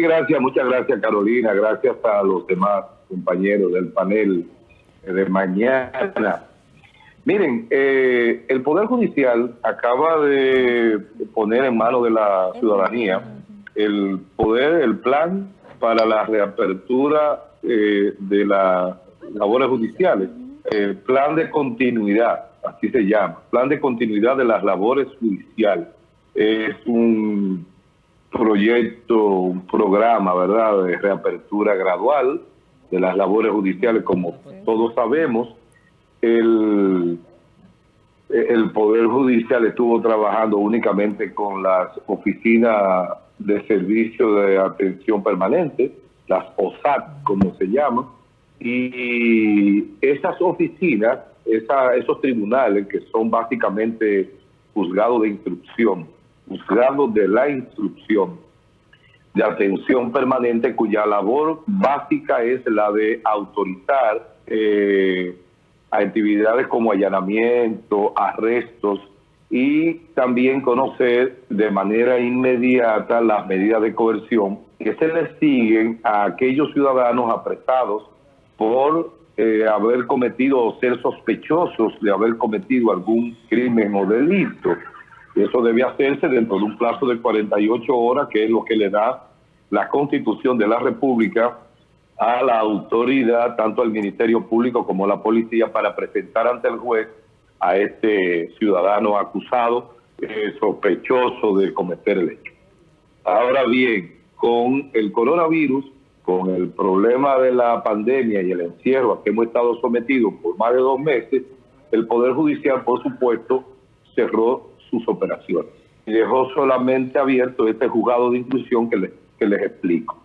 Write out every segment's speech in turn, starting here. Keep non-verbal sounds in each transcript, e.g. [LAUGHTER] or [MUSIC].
Gracias, muchas gracias Carolina, gracias a los demás compañeros del panel de mañana. Miren, eh, el Poder Judicial acaba de poner en manos de la ciudadanía el poder, el plan para la reapertura eh, de las labores judiciales, el plan de continuidad, así se llama, plan de continuidad de las labores judiciales. Es un proyecto, un programa, ¿verdad?, de reapertura gradual de las labores judiciales, como todos sabemos, el, Poder Judicial estuvo trabajando únicamente con las oficinas de servicio de atención permanente, las OSAT, como se llama, y esas oficinas, esos tribunales que son básicamente juzgados de instrucción, juzgados de la instrucción de atención permanente cuya labor básica es la de autorizar eh, actividades como allanamiento, arrestos y también conocer de manera inmediata las medidas de coerción que se les siguen a aquellos ciudadanos apresados por eh, haber cometido o ser sospechosos de haber cometido algún crimen o delito. Eso debe hacerse dentro de un plazo de 48 horas, que es lo que le da la Constitución de la República a la autoridad, tanto al Ministerio Público como a la policía, para presentar ante el juez a este ciudadano acusado, eh, sospechoso de cometer el hecho. Ahora bien, con el coronavirus, con el problema de la pandemia y el encierro a que hemos estado sometidos por más de dos meses, el Poder Judicial, por supuesto, cerró sus operaciones dejó solamente abierto este juzgado de inclusión que les, que les explico.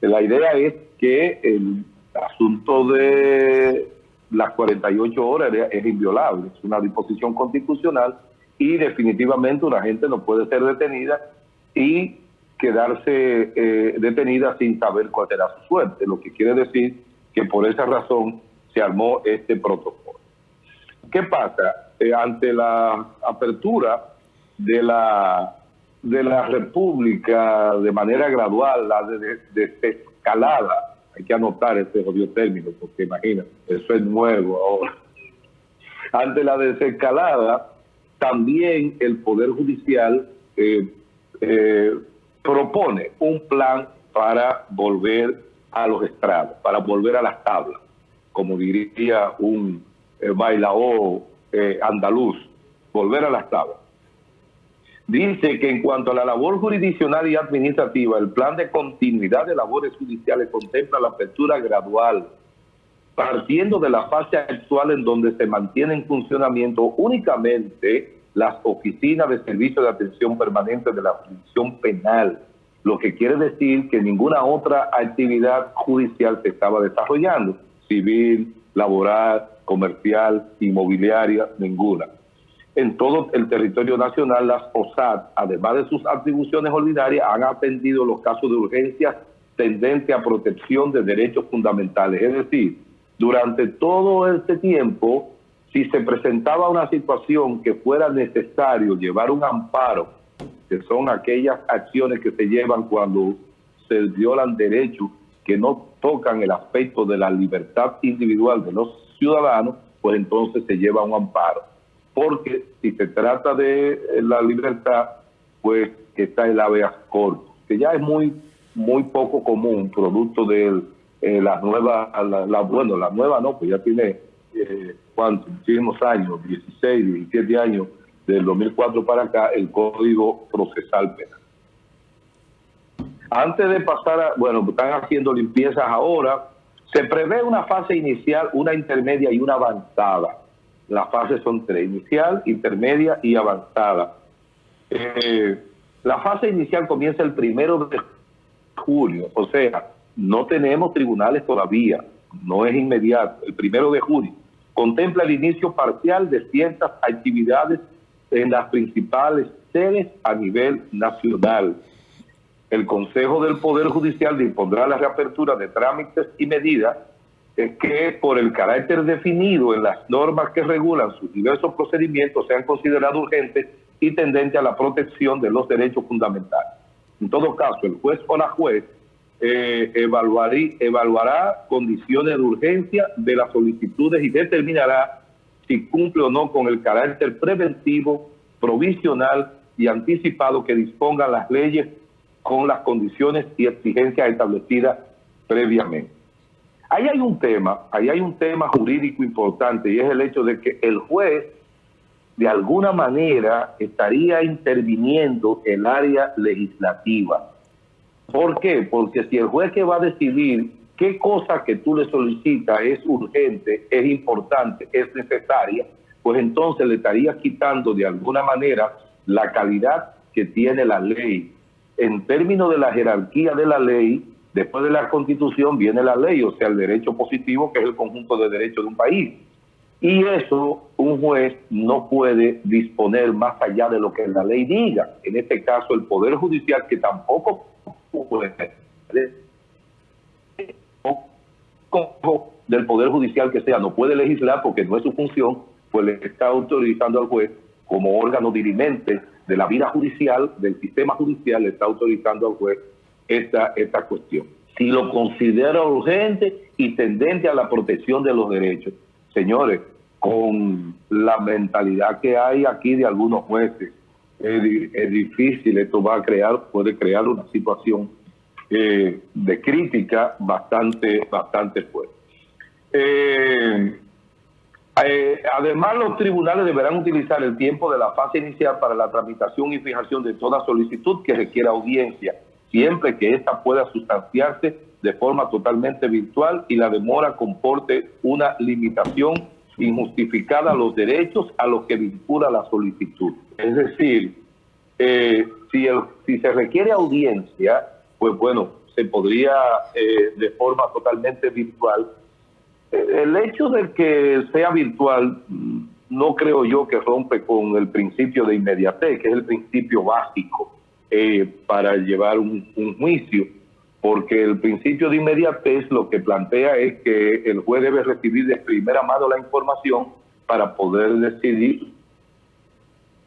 La idea es que el asunto de las 48 horas es inviolable, es una disposición constitucional y definitivamente una gente no puede ser detenida y quedarse eh, detenida sin saber cuál será su suerte, lo que quiere decir que por esa razón se armó este protocolo. ¿Qué pasa? Eh, ante la apertura de la, de la República de manera gradual, la de, desescalada, hay que anotar ese odio término, porque imagina, eso es nuevo ahora. [LAUGHS] Ante la desescalada, también el Poder Judicial eh, eh, propone un plan para volver a los estrados, para volver a las tablas, como diría un eh, bailaor andaluz, volver a las tablas. Dice que en cuanto a la labor jurisdiccional y administrativa, el plan de continuidad de labores judiciales contempla la apertura gradual, partiendo de la fase actual en donde se mantiene en funcionamiento únicamente las oficinas de servicio de atención permanente de la jurisdicción penal, lo que quiere decir que ninguna otra actividad judicial se estaba desarrollando, civil, laboral, comercial, inmobiliaria, ninguna en todo el territorio nacional, las OSAD, además de sus atribuciones ordinarias, han atendido los casos de urgencia tendente a protección de derechos fundamentales. Es decir, durante todo este tiempo, si se presentaba una situación que fuera necesario llevar un amparo, que son aquellas acciones que se llevan cuando se violan derechos que no tocan el aspecto de la libertad individual de los ciudadanos, pues entonces se lleva un amparo porque si se trata de eh, la libertad, pues está el habeas corto, que ya es muy muy poco común, producto de eh, la nueva, la, bueno, la nueva no, pues ya tiene, eh, ¿cuántos? Muchísimos años, 16, 17 años, del 2004 para acá, el Código Procesal Penal. Antes de pasar a, bueno, están haciendo limpiezas ahora, se prevé una fase inicial, una intermedia y una avanzada las fases son tres, inicial, intermedia y avanzada. Eh, la fase inicial comienza el primero de julio, o sea, no tenemos tribunales todavía, no es inmediato, el primero de julio. Contempla el inicio parcial de ciertas actividades en las principales sedes a nivel nacional. El Consejo del Poder Judicial dispondrá la reapertura de trámites y medidas que por el carácter definido en las normas que regulan sus diversos procedimientos sean considerados urgentes y tendentes a la protección de los derechos fundamentales. En todo caso, el juez o la juez eh, evaluará condiciones de urgencia de las solicitudes y determinará si cumple o no con el carácter preventivo, provisional y anticipado que dispongan las leyes con las condiciones y exigencias establecidas previamente. Ahí hay un tema, ahí hay un tema jurídico importante y es el hecho de que el juez de alguna manera estaría interviniendo el área legislativa. ¿Por qué? Porque si el juez que va a decidir qué cosa que tú le solicitas es urgente, es importante, es necesaria, pues entonces le estarías quitando de alguna manera la calidad que tiene la ley. En términos de la jerarquía de la ley, después de la constitución viene la ley, o sea, el derecho positivo, que es el conjunto de derechos de un país. Y eso un juez no puede disponer más allá de lo que la ley diga. En este caso, el Poder Judicial, que tampoco puede del Poder Judicial que sea, no puede legislar porque no es su función, pues le está autorizando al juez como órgano dirimente de la vida judicial, del sistema judicial, le está autorizando al juez esta, esta cuestión. Si lo considera urgente y tendente a la protección de los derechos, señores, con la mentalidad que hay aquí de algunos jueces, es, difícil, esto va a crear, puede crear una situación eh, de crítica bastante, bastante fuerte. Eh, eh, además, los tribunales deberán utilizar el tiempo de la fase inicial para la tramitación y fijación de toda solicitud que requiera audiencia, siempre que ésta pueda sustanciarse de forma totalmente virtual y la demora comporte una limitación injustificada a los derechos a los que vincula la solicitud. Es decir, eh, si, el, si se requiere audiencia, pues bueno, se podría eh, de forma totalmente virtual el hecho de que sea virtual no creo yo que rompe con el principio de inmediatez, que es el principio básico eh, para llevar un, juicio, porque el principio de inmediatez lo que plantea es que el juez debe recibir de primera mano la información para poder decidir,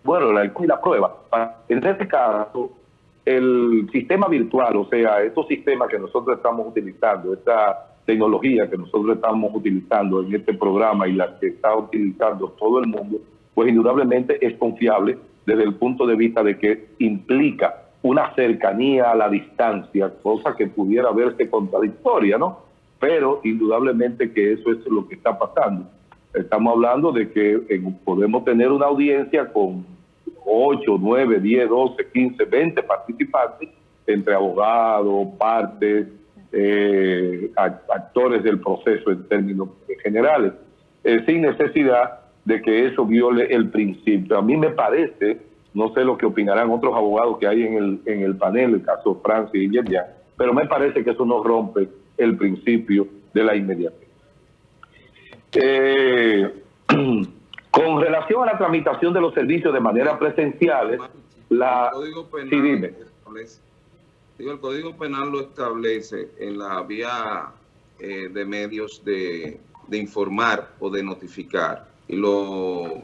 bueno, la, la prueba. En este caso, el sistema virtual, o sea, estos sistemas que nosotros estamos utilizando, esta tecnología que nosotros estamos utilizando en este programa y la que está utilizando todo el mundo, pues indudablemente es confiable desde el punto de vista de que implica una cercanía a la distancia, cosa que pudiera verse contradictoria, ¿no? Pero indudablemente que eso es lo que está pasando. Estamos hablando de que podemos tener una audiencia con 8, 9, 10, 12, 15, 20 participantes, entre abogados, partes, eh, actores del proceso en términos generales, eh, sin necesidad de que eso viole el principio. A mí me parece, no sé lo que opinarán otros abogados que hay en el, en el panel, el caso Francis y Yerjan, pero me parece que eso no rompe el principio de la inmediatez. Eh, [CLEARS THROAT] con relación a la tramitación de los servicios de manera presenciales, la... Sí, dime el Código Penal lo establece en la vía eh, de medios de, informar o de notificar y lo,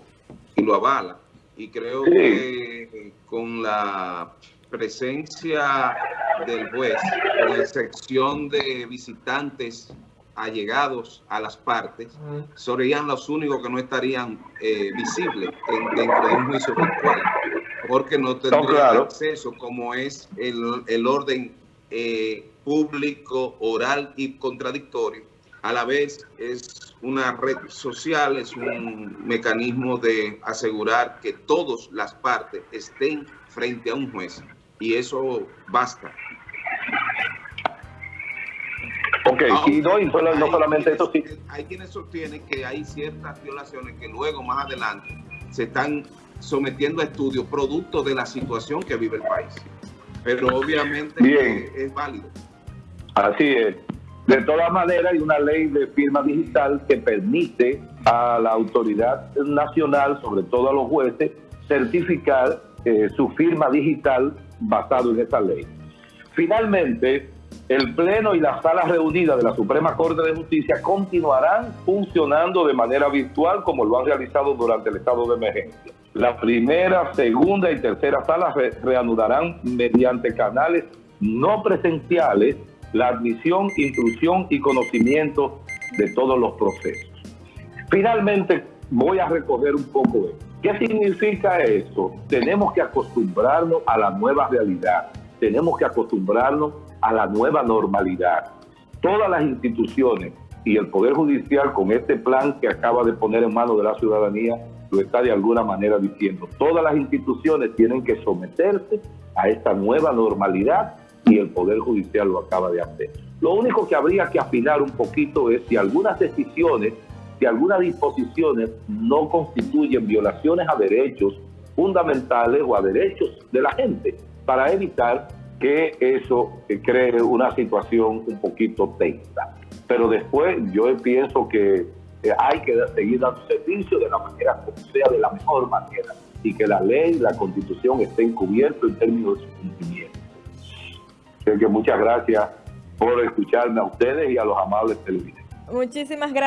y lo avala. Y creo que con la presencia del juez, con excepción de visitantes allegados a las partes, serían los únicos que no estarían eh, visibles dentro de un juicio virtual porque no tendría acceso como es el, orden eh, público, oral y contradictorio. A la vez es una red social, es un mecanismo de asegurar que todas las partes estén frente a un juez. Y eso basta. Ok, y no, no solamente eso, sí. Hay quienes sostienen que hay ciertas violaciones que luego, más adelante, se están sometiendo a estudios producto de la situación que vive el país. Pero obviamente es válido. Así es. De todas maneras, hay una ley de firma digital que permite a la autoridad nacional, sobre todo a los jueces, certificar eh, su firma digital basado en esa ley. Finalmente, el Pleno y las salas reunidas de la Suprema Corte de Justicia continuarán funcionando de manera virtual como lo han realizado durante el estado de emergencia. La primera, segunda y tercera sala reanudarán mediante canales no presenciales la admisión, instrucción y conocimiento de todos los procesos. Finalmente, voy a recoger un poco de ¿Qué significa eso? Tenemos que acostumbrarnos a la nueva realidad, tenemos que acostumbrarnos a la nueva normalidad. Todas las instituciones y el Poder Judicial con este plan que acaba de poner en manos de la ciudadanía lo está de alguna manera diciendo. Todas las instituciones tienen que someterse a esta nueva normalidad y el Poder Judicial lo acaba de hacer. Lo único que habría que afinar un poquito es si algunas decisiones, si algunas disposiciones no constituyen violaciones a derechos fundamentales o a derechos de la gente, para evitar que eso cree una situación un poquito tensa. Pero después yo pienso que hay que seguir dando servicio de la manera como sea, de la mejor manera, y que la ley, la constitución estén cubiertos en términos de su cumplimiento. Así que muchas gracias por escucharme a ustedes y a los amables televidentes. Muchísimas gracias.